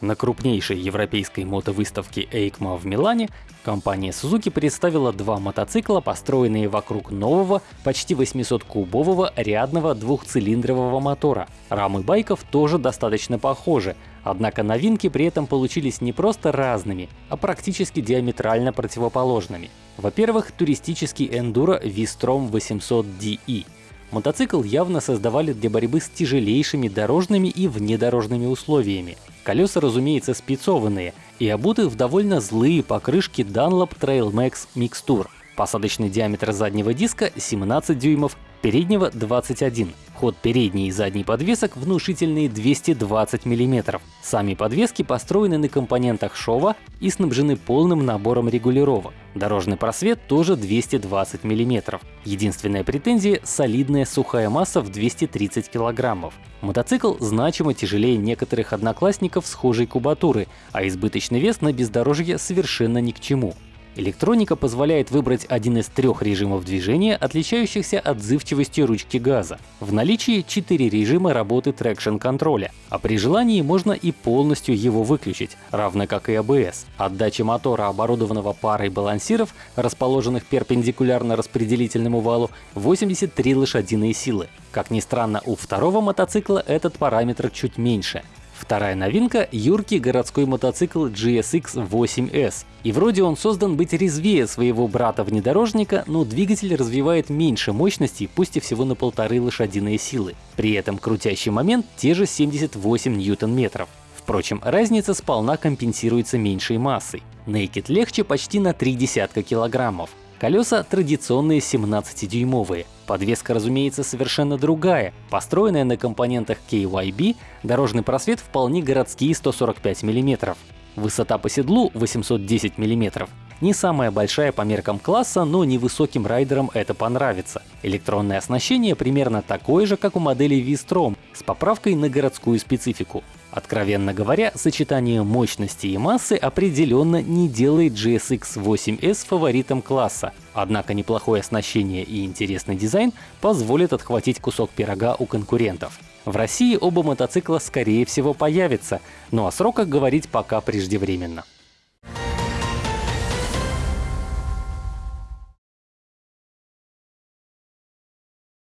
На крупнейшей европейской мотовыставке EICMA в Милане компания Suzuki представила два мотоцикла, построенные вокруг нового, почти 800-кубового рядного двухцилиндрового мотора. Рамы байков тоже достаточно похожи, однако новинки при этом получились не просто разными, а практически диаметрально противоположными. Во-первых, туристический эндуро V-Strom 800DE Мотоцикл явно создавали для борьбы с тяжелейшими дорожными и внедорожными условиями. Колеса, разумеется, спецованные и обуты в довольно злые покрышки Dunlop Trail Max Mixture. Посадочный диаметр заднего диска 17 дюймов, переднего 21. Ход передней и задней подвесок внушительные 220 мм. Сами подвески построены на компонентах шова и снабжены полным набором регулировок. Дорожный просвет тоже 220 мм. Единственная претензия — солидная сухая масса в 230 кг. Мотоцикл значимо тяжелее некоторых одноклассников схожей кубатуры, а избыточный вес на бездорожье совершенно ни к чему. Электроника позволяет выбрать один из трех режимов движения, отличающихся отзывчивостью ручки газа. В наличии четыре режима работы трекшн-контроля, а при желании можно и полностью его выключить, равно как и ABS. Отдача мотора, оборудованного парой балансиров, расположенных перпендикулярно распределительному валу, 83 лошадиные силы. Как ни странно, у второго мотоцикла этот параметр чуть меньше Вторая новинка — юркий городской мотоцикл GSX 8S. И вроде он создан быть резвее своего брата-внедорожника, но двигатель развивает меньше мощности, пусть и всего на полторы лошадиные силы. При этом крутящий момент те же 78 ньютон-метров. Впрочем, разница сполна компенсируется меньшей массой. Naked легче почти на три десятка килограммов. Колеса традиционные 17-дюймовые. Подвеска, разумеется, совершенно другая. Построенная на компонентах KYB, дорожный просвет вполне городские 145 мм. Высота по седлу 810 мм. Не самая большая по меркам класса, но невысоким райдерам это понравится. Электронное оснащение примерно такое же, как у модели V-Strom, с поправкой на городскую специфику. Откровенно говоря, сочетание мощности и массы определенно не делает GSX 8S фаворитом класса. Однако неплохое оснащение и интересный дизайн позволят отхватить кусок пирога у конкурентов. В России оба мотоцикла скорее всего появятся, но о сроках говорить пока преждевременно.